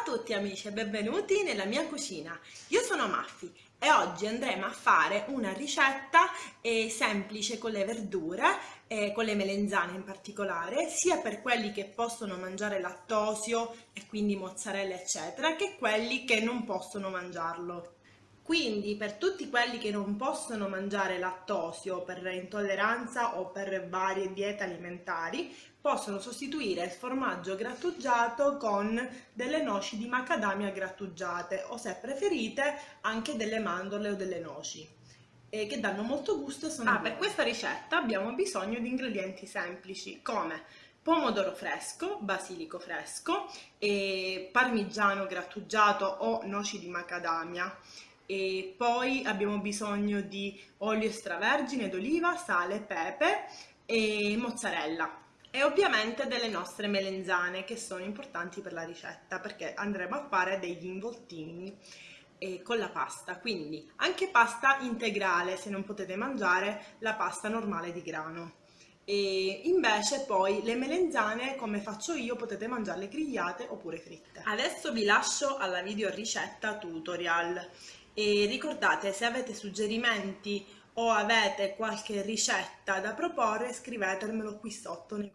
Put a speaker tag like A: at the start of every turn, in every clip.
A: A tutti amici e benvenuti nella mia cucina. Io sono Maffi e oggi andremo a fare una ricetta eh, semplice con le verdure, eh, con le melenzane in particolare, sia per quelli che possono mangiare lattosio e quindi mozzarella eccetera, che quelli che non possono mangiarlo. Quindi per tutti quelli che non possono mangiare lattosio per intolleranza o per varie diete alimentari, possono sostituire il formaggio grattugiato con delle noci di macadamia grattugiate o se preferite anche delle mandorle o delle noci che danno molto gusto e sono ah, per questa ricetta abbiamo bisogno di ingredienti semplici come pomodoro fresco, basilico fresco, parmigiano grattugiato o noci di macadamia e poi abbiamo bisogno di olio extravergine d'oliva, sale, pepe e mozzarella. E ovviamente delle nostre melenzane che sono importanti per la ricetta perché andremo a fare degli involtini eh, con la pasta. Quindi anche pasta integrale se non potete mangiare la pasta normale di grano. E invece poi le melenzane come faccio io potete mangiarle grigliate oppure fritte. Adesso vi lascio alla video ricetta tutorial e ricordate se avete suggerimenti o avete qualche ricetta da proporre scrivetemelo qui sotto nei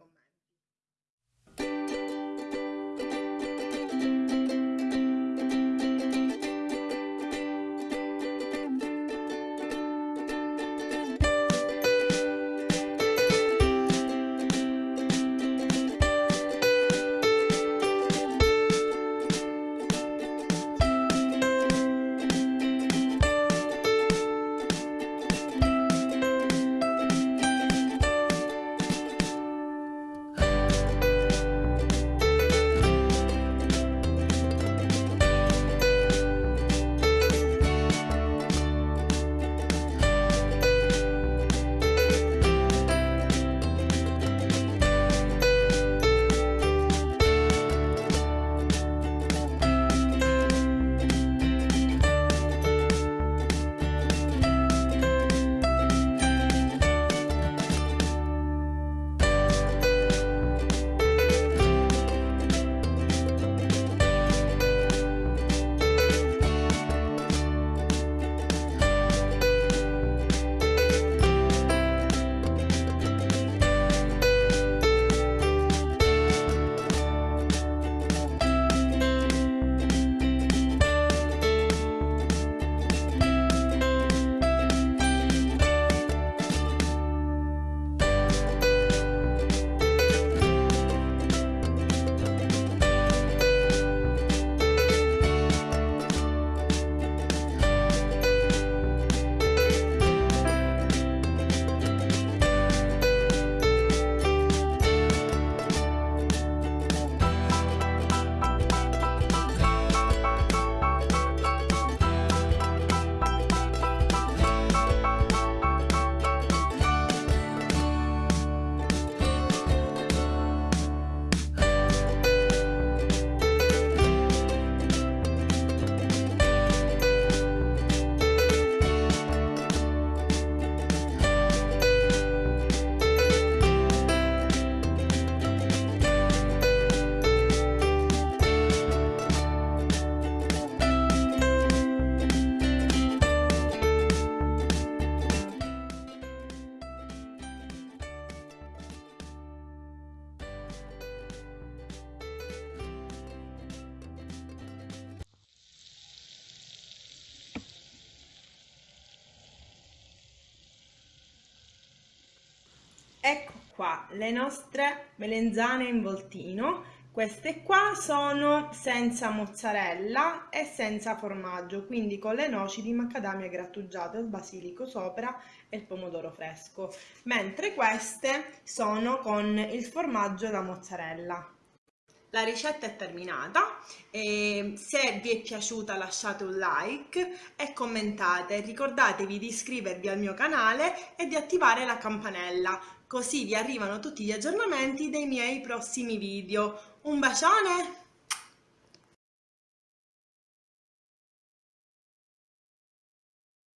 A: Ecco qua le nostre melenzane in voltino. Queste qua sono senza mozzarella e senza formaggio, quindi con le noci di macadamia grattugiate, il basilico sopra e il pomodoro fresco, mentre queste sono con il formaggio e la mozzarella. La ricetta è terminata, e se vi è piaciuta lasciate un like e commentate, ricordatevi di iscrivervi al mio canale e di attivare la campanella, così vi arrivano tutti gli aggiornamenti dei miei prossimi video. Un bacione!